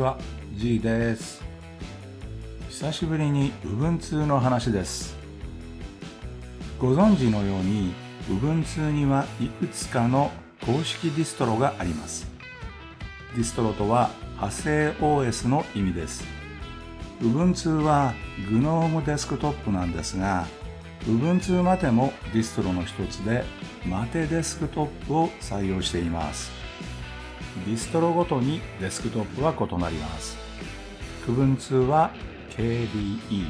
ちは、G です。久しぶりに Ubuntu の話です。ご存知のように Ubuntu にはいくつかの公式ディストロがあります。ディストロとは派生 OS の意味です。Ubuntu は GNOME デスクトップなんですが、Ubuntu マテもディストロの一つで、 MATE デスクトップを採用しています。ディストロごとにデスクトップは異なります。区分2は KDE、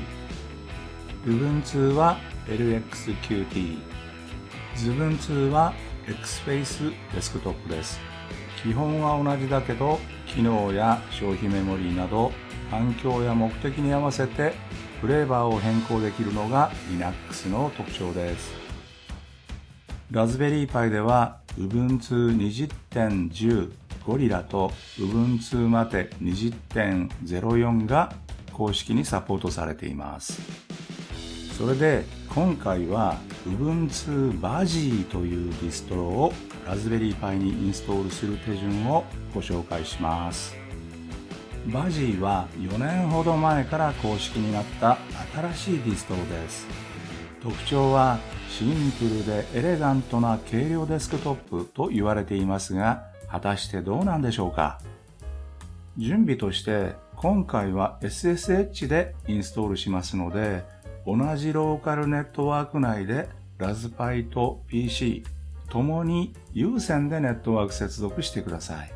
部分2は LXQT、図分2は XFace デスクトップです。基本は同じだけど、機能や消費メモリーなど環境や目的に合わせてフレーバーを変更できるのが Linux の特徴です。Raspberry Pi では Ubuntu 20.10ゴリラと Ubuntu マテ20.04が公式にサポートされています。それで今回は Ubuntu バジーというディストロを Raspberry Pi にインストールする手順をご紹介します。バジーは4年ほど前から公式になった新しいディストロです。特徴はシンプルでエレガントな軽量デスクトップと言われていますが、果たしてどうなんでしょうか？準備として今回は SSH でインストールしますので、同じローカルネットワーク内でラズパイと PC ともに有線でネットワーク接続してください。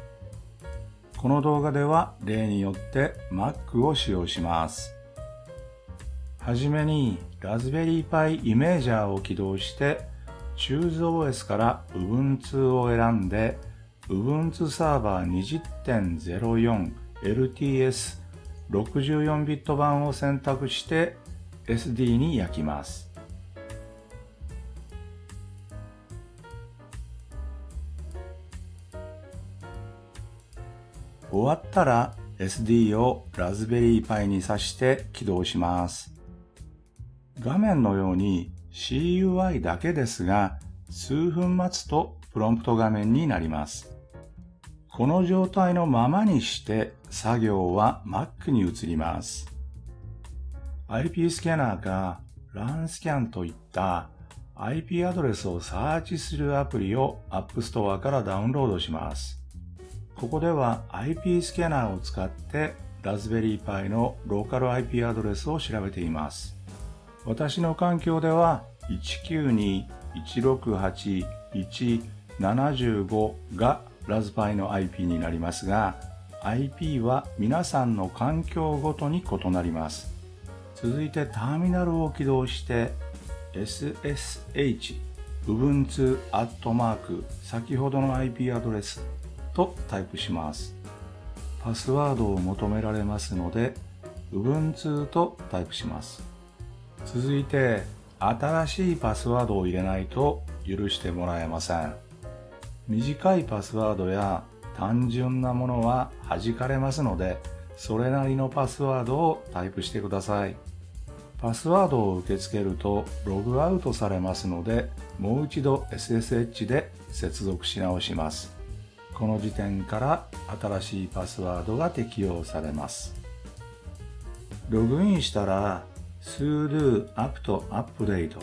この動画では例によって Mac を使用します。はじめにラズベリーパイイメージャーを起動して ChooseOS から Ubuntu を選んで Ubuntu サーバー20.04 LTS 64ビット版を選択して SD に焼きます。終わったら SD をラズベリーパイに挿して起動します。画面のように CUI だけですが、数分待つとプロンプト画面になります。この状態のままにして作業は Mac に移ります。IP スキャナーか LAN スキャンといった IP アドレスをサーチするアプリを App Store からダウンロードします。ここでは IP スキャナーを使ってラズベリーパイのローカル IP アドレスを調べています。私の環境では192.168.1.75がラズパイの IP になりますが IP は皆さんの環境ごとに異なります。続いてターミナルを起動して SSH Ubuntu アットマーク先ほどの IP アドレスとタイプします。パスワードを求められますので、Ubuntu とタイプします。続いて、新しいパスワードを入れないと許してもらえません。短いパスワードや単純なものは弾かれますので、それなりのパスワードをタイプしてください。パスワードを受け付けるとログアウトされますので、もう一度 SSH で接続し直します。この時点から新しいパスワードが適用されます。ログインしたら sudo apt update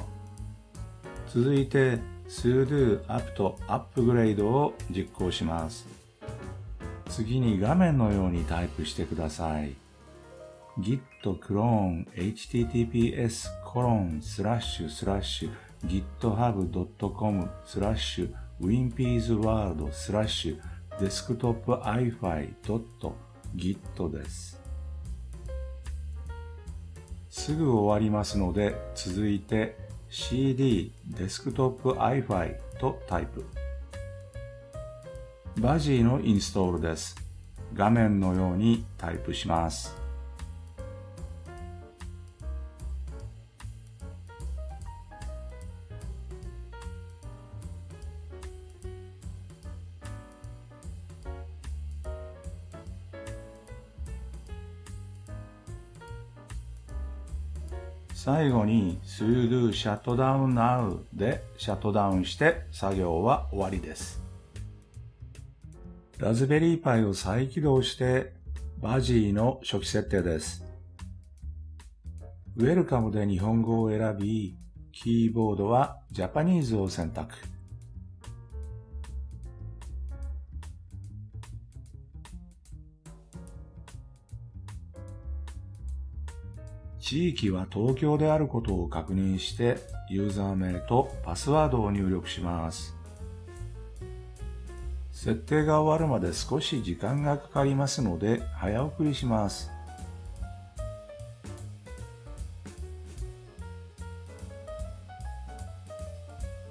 続いて sudo apt upgrade を実行します。次に画面のようにタイプしてください。git clone https コロンスラッシュスラッシュ github.com スラッシュ winpeasworld スラッシュデスクトップ ifi.git です。すぐ終わりますので、続いて cd デスクトップ ifi とタイプ。バジーのインストールです。画面のようにタイプします。最後に sudo shutdown now でシャットダウンして作業は終わりです。ラズベリーパイを再起動してバジーの初期設定です。ウェルカムで日本語を選び、キーボードはジャパニーズを選択。地域は東京であることを確認してユーザー名とパスワードを入力します。設定が終わるまで少し時間がかかりますので早送りします。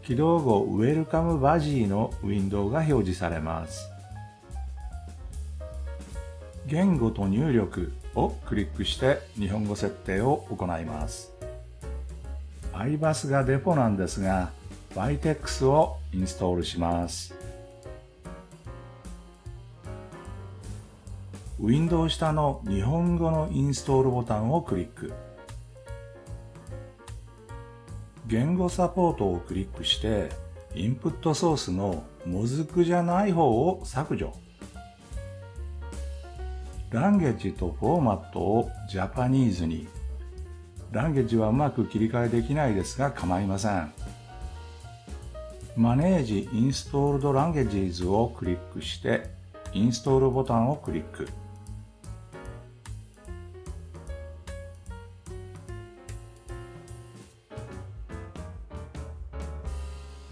起動後、ウェルカムバジーのウィンドウが表示されます。言語と入力をクリックして日本語設定を行います。iBus がデポなんですが、Vitex をインストールします。ウィンドウ下の日本語のインストールボタンをクリック。言語サポートをクリックして、インプットソースのもずくじゃない方を削除。ランゲージとフォーマットをジャパニーズに。ランゲージはうまく切り替えできないですが構いません。マネージインストールドランゲージズをクリックして、インストールボタンをクリック。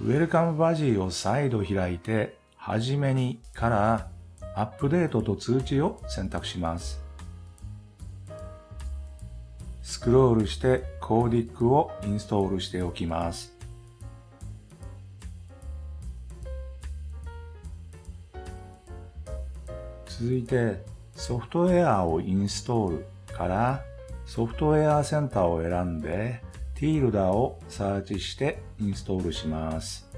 ウェルカムバジーを再度開いて、はじめにからアップデートと通知を選択します。スクロールしてコーディックをインストールしておきます。続いてソフトウェアをインストールからソフトウェアセンターを選んでティールダーをサーチしてインストールします。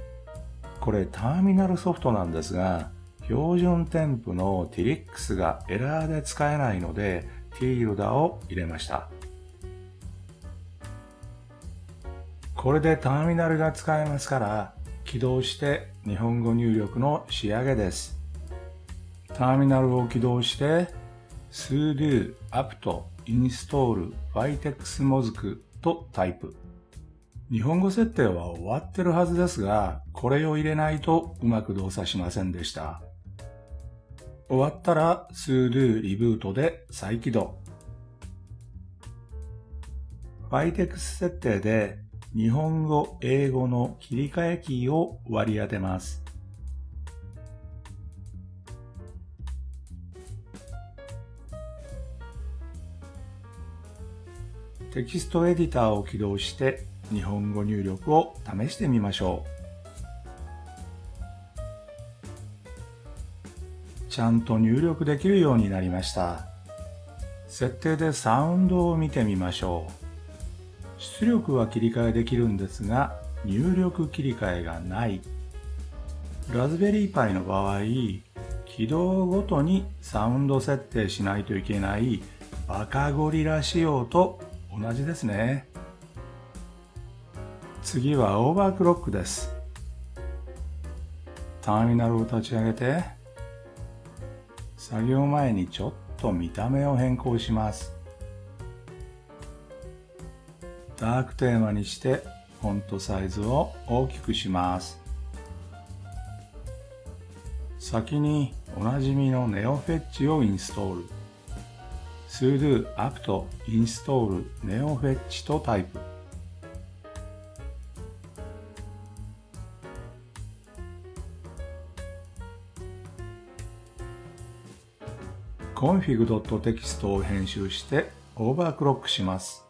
これターミナルソフトなんですが、標準添付の TIRIX がエラーで使えないので、ティールダを入れました。これでターミナルが使えますから、起動して日本語入力の仕上げです。ターミナルを起動して、sudo apt install vitex モズクとタイプ。日本語設定は終わってるはずですが、これを入れないとうまく動作しませんでした。終わったら sudo リブートで再起動。Vitex 設定で日本語、英語の切り替えキーを割り当てます。テキストエディターを起動して日本語入力を試してみましょう。ちゃんと入力できるようになりました。設定でサウンドを見てみましょう。出力は切り替えできるんですが、入力切り替えがない。ラズベリーパイの場合、起動ごとにサウンド設定しないといけないバカゴリラ仕様と同じですね。次はオーバークロックです。ターミナルを立ち上げて、作業前にちょっと見た目を変更します。ダークテーマにしてフォントサイズを大きくします。先におなじみのネオフェッチをインストール。sudo apt install neofetch とタイプ。config.txt を編集してオーバークロックします。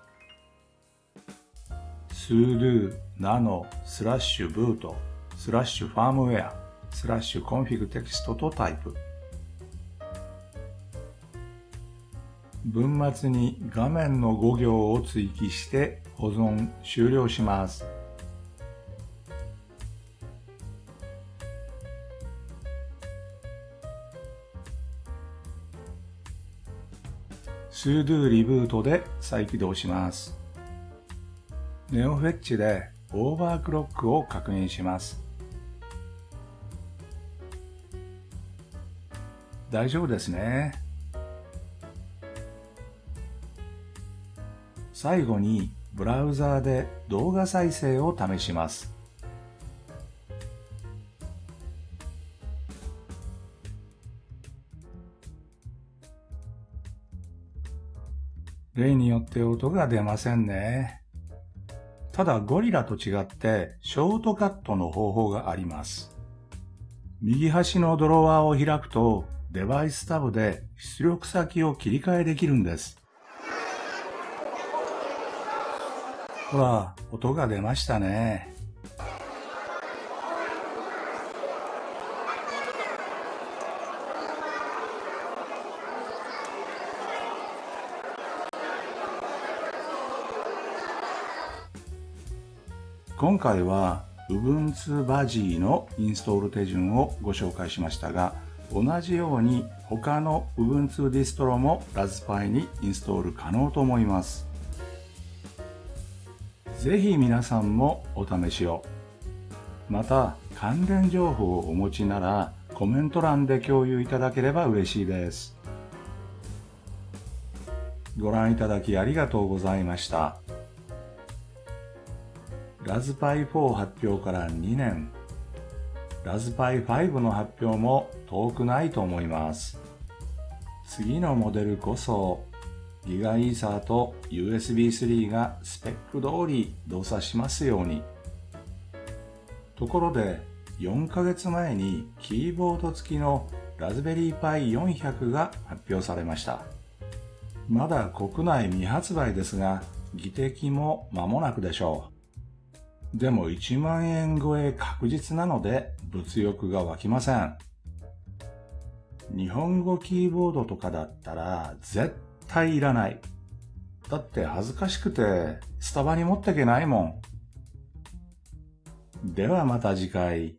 sudo nano スラッシュ boot スラッシュ firmware スラッシュ config テキストとタイプ。文末に画面の5行を追記して保存終了します。sudo リブートで再起動します。ネオフェッチでオーバークロックを確認します。大丈夫ですね。最後にブラウザーで動画再生を試します。例によって音が出ませんね。ただゴリラと違ってショートカットの方法があります。右端のドロワーを開くとデバイスタブで出力先を切り替えできるんです。ほら、音が出ましたね。今回は Ubuntu バジーのインストール手順をご紹介しましたが、同じように他の Ubuntu ディストロもラズパイにインストール可能と思います。ぜひ皆さんもお試しを。また関連情報をお持ちならコメント欄で共有いただければ嬉しいです。ご覧いただきありがとうございました。ラズパイ4発表から2年、ラズパイ5の発表も遠くないと思います。次のモデルこそ、ギガイーサーと USB3 がスペック通り動作しますように。ところで、4ヶ月前にキーボード付きのラズベリーパイ400が発表されました。まだ国内未発売ですが、技的も間もなくでしょう。でも1万円超え確実なので物欲が湧きません。日本語キーボードとかだったら絶対いらない。だって恥ずかしくてスタバに持ってけないもん。ではまた次回。